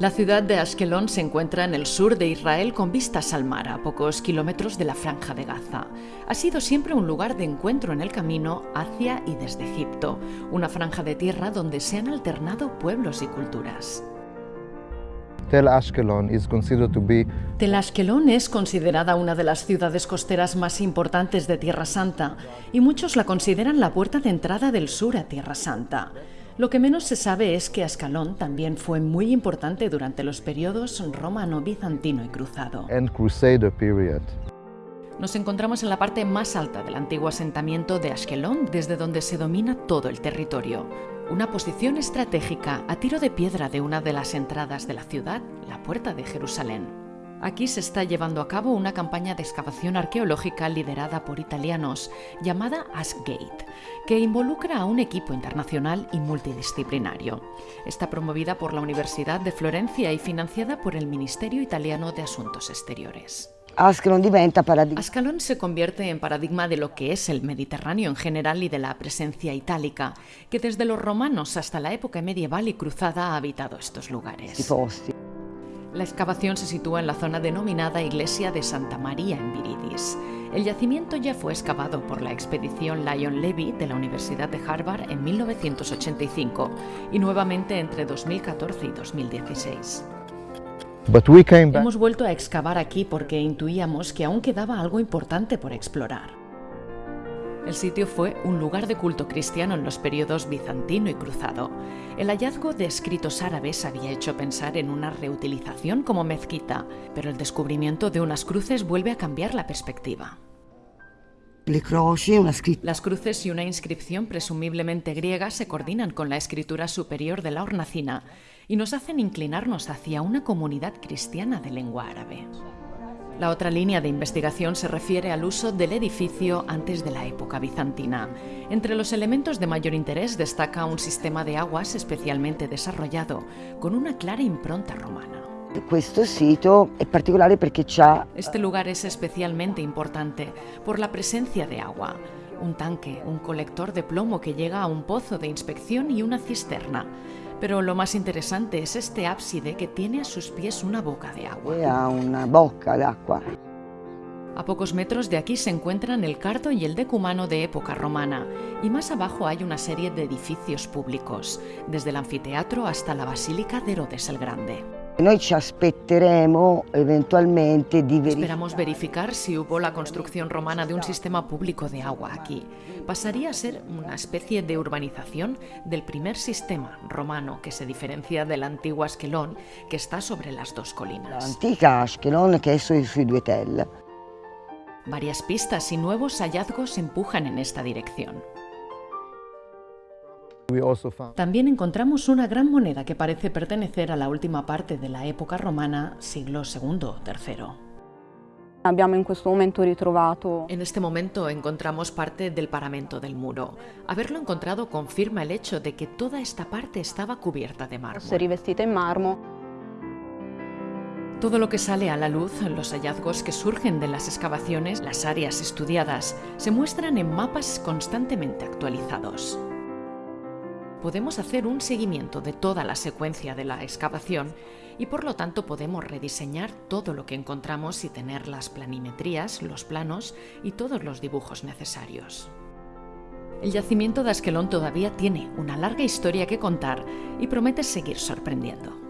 La ciudad de Ashkelon se encuentra en el sur de Israel con vistas al mar, a pocos kilómetros de la franja de Gaza. Ha sido siempre un lugar de encuentro en el camino hacia y desde Egipto, una franja de tierra donde se han alternado pueblos y culturas. Tel Ashkelon is considered to be Tel Ashkelon es considerada una de las ciudades costeras más importantes de Tierra Santa y muchos la consideran la puerta de entrada del sur a Tierra Santa. Lo que menos se sabe es que Ascalón también fue muy importante durante los periodos romano, bizantino y cruzado. and Crusader period. Nos encontramos en la parte más alta del antiguo asentamiento de Ashkelon, desde donde se domina todo el territorio. Una posición estratégica a tiro de piedra de una de las entradas de la ciudad, la Puerta de Jerusalén. Aquí se está llevando a cabo una campaña de excavación arqueológica liderada por italianos llamada Askgate, que involucra a un equipo internacional y multidisciplinario. Está promovida por la Universidad de Florencia y financiada por el Ministerio Italiano de Asuntos Exteriores. Ascalón se convierte en paradigma de lo que es el Mediterráneo en general y de la presencia itálica, que desde los romanos hasta la época medieval y cruzada ha habitado estos lugares. La excavación se sitúa en la zona denominada Iglesia de Santa María en Viridis. El yacimiento ya fue excavado por la expedición Lion Levy de la Universidad de Harvard en 1985 y nuevamente entre 2014 y 2016. But we came back Hemos vuelto a excavar aquí porque intuíamos que aún quedaba algo importante por explorar. El sitio fue un lugar de culto cristiano en los periodos bizantino y cruzado. El hallazgo de escritos árabes había hecho pensar en una reutilización como mezquita, pero el descubrimiento de unas cruces vuelve a cambiar la perspectiva. Las cruces y una inscripción presumiblemente griega se coordinan con la escritura superior de la hornacina y nos hacen inclinarnos hacia una comunidad cristiana de lengua árabe. La otra línea de investigación se refiere al uso del edificio antes de la época bizantina. Entre los elementos de mayor interés destaca un sistema de aguas especialmente desarrollado, con una clara impronta romana. Este lugar es especialmente importante por la presencia de agua. Un tanque, un colector de plomo que llega a un pozo de inspección y una cisterna. Pero lo más interesante es este ábside que tiene a sus pies una boca de agua. una bocca d'acqua. A pocos metros de aquí se encuentran el cardo y el decumano de época romana, y más abajo hay una serie de edificios públicos, desde el anfiteatro hasta la Basílica de Herodes el Grande. Noi ci aspetteremo eventualmente di verificare. Esperamos verificar si hubo la construcción romana de un sistema público de agua aquí. Pasaría a ser una especie de urbanización del primer sistema romano que se diferencia del antiguo Asquelón que está sobre las dos colinas. L'antica Ashkelon che è sui, sui due. Varias pistas y nuevos hallazgos empujan en esta dirección. También encontramos una gran moneda que parece pertenecer a la última parte de la época romana, siglo II o III. En este momento encontramos parte del paramento del muro. Haberlo encontrado confirma el hecho de que toda esta parte estaba cubierta de mármol. Todo lo que sale a la luz, los hallazgos que surgen de las excavaciones, las áreas estudiadas, se muestran en mapas constantemente actualizados. Podemos hacer un seguimiento de toda la secuencia de la excavación y por lo tanto podemos rediseñar todo lo que encontramos y tener las planimetrías, los planos y todos los dibujos necesarios. El yacimiento de Asquelón todavía tiene una larga historia que contar y promete seguir sorprendiendo.